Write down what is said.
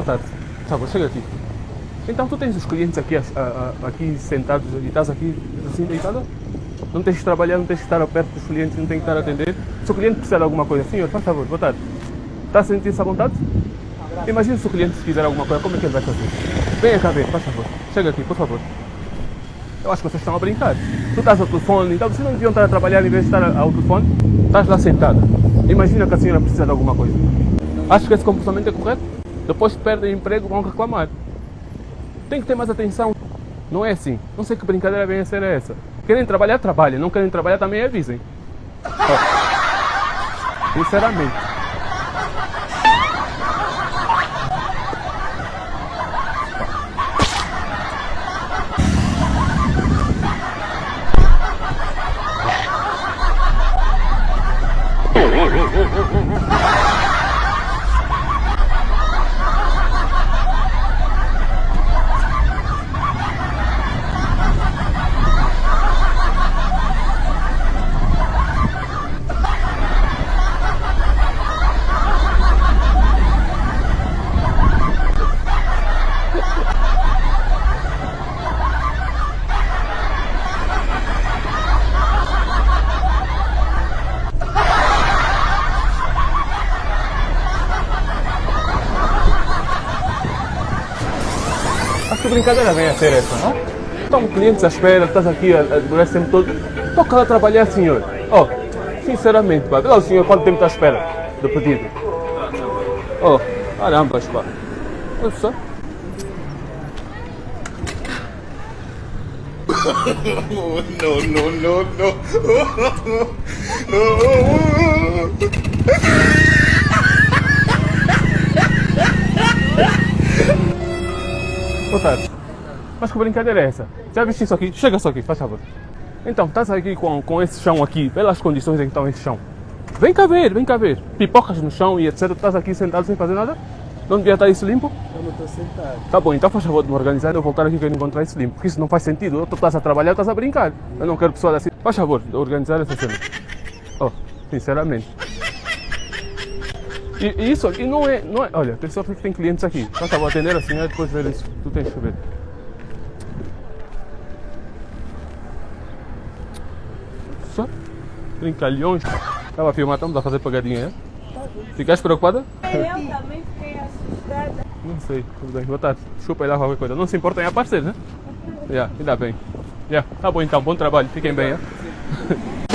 Boa tarde. Tá bom, chega aqui. Então tu tens os clientes aqui, a- a- aqui sentados e estás aqui assim deitada? Não tens que trabalhar, não tens que estar perto dos clientes, não tens que estar a atender. Se o cliente precisar de alguma coisa, senhor, faz favor, boa tarde. Está a sentir-se à vontade? Imagina se o cliente quiser alguma coisa, como é que ele vai fazer? Venha cá ver, faz favor. Chega aqui, por favor. Eu acho que vocês estão a brincar. Tu estás ao telefone, então vocês não deviam estar a trabalhar em vez de estar ao telefone. Estás lá sentada. Imagina que a senhora precisa de alguma coisa. Acho que esse comportamento é correto. Depois que perdem emprego, vão reclamar. Tem que ter mais atenção. Não é assim. Não sei que brincadeira vem a ser essa. Querem trabalhar, trabalhem. Não querem trabalhar, também avisem. Sinceramente. Que a brincadeira vem a ser essa, não? Estão clientes à espera, estás aqui a, a esse tempo todo. Toca lá trabalhar, senhor. Oh, sinceramente, pá, o senhor quanto tempo está à espera do pedido. Oh, caramba, pá. Olha só. no, no, no, no. Boa tarde. Mas que brincadeira é essa? Já viste isso aqui? Chega só aqui, faz favor. Então, estás aqui com, com esse chão aqui, pelas condições em que está esse chão. Vem cá ver, vem cá ver. Pipocas no chão e etc. Estás aqui sentado sem fazer nada? Não devia estar isso limpo? Eu não estou sentado. Tá bom, então faz favor de me organizar e eu voltar aqui quando encontrar isso limpo. Porque isso não faz sentido. Tu estás a trabalhar, estás a brincar. Eu não quero pessoas assim. Faz favor de organizar essa cena. Oh, sinceramente. E, isso aqui não é, não é. Olha, tem sorte que tem clientes aqui. Faz favor, atender a senhora e depois ver isso. Tu tens que ver. Só? Brincalhões. Estava a filmar, estamos a fazer pegadinha, é? Ficaste preocupada? Eu também fiquei assustada. Não sei, tudo bem. Boa tarde. Desculpa aí lá qualquer coisa. Não se importa em aparecer, né? Já, ainda bem. Já, tá bom então, bom trabalho. Fiquem bem, é?